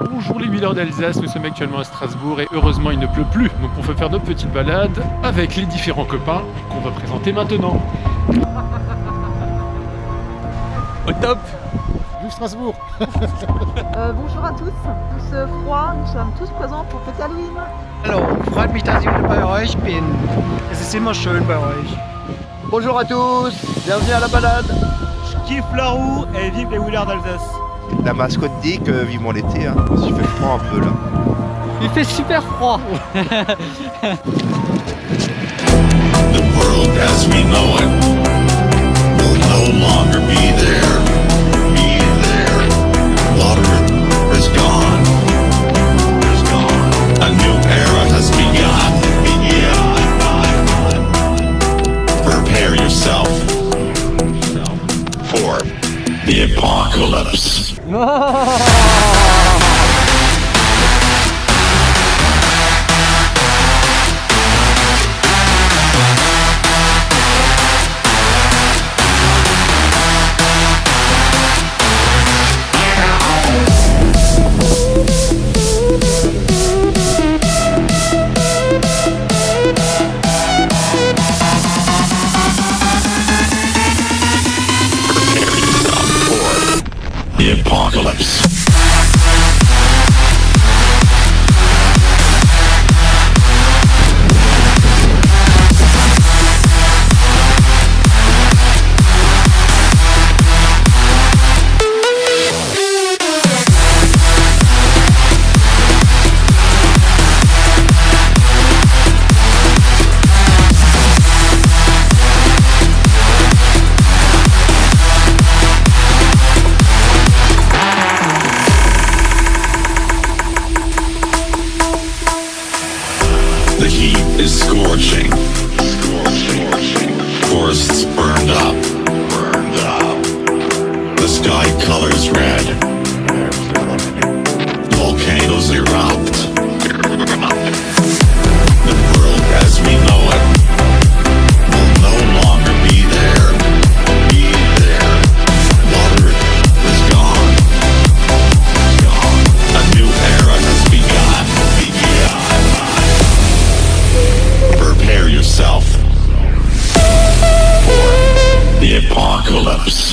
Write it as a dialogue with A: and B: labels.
A: Bonjour les huileurs d'Alsace, nous sommes actuellement à Strasbourg et heureusement il ne pleut plus, donc on peut faire notre petite balade avec les différents copains qu'on va présenter maintenant. Top
B: Vive Strasbourg
C: Euh, bonjour à tous, tous euh, froid, nous sommes tous présents pour fêter Halloween.
D: Hallo, freut mich, dass ich wieder bei euch bin. Es ist immer schön bei euch.
B: Bonjour à tous Bienvenue à la balade
D: Je kiffe la roue et vive les Wheelers d'Alsace.
E: La mascotte dit que vivement l'été, hein. il fait froid un peu là.
D: Il fait super froid.
F: The world as we know it the apocalypse. Ah! Apocalypse. searching. envelopes.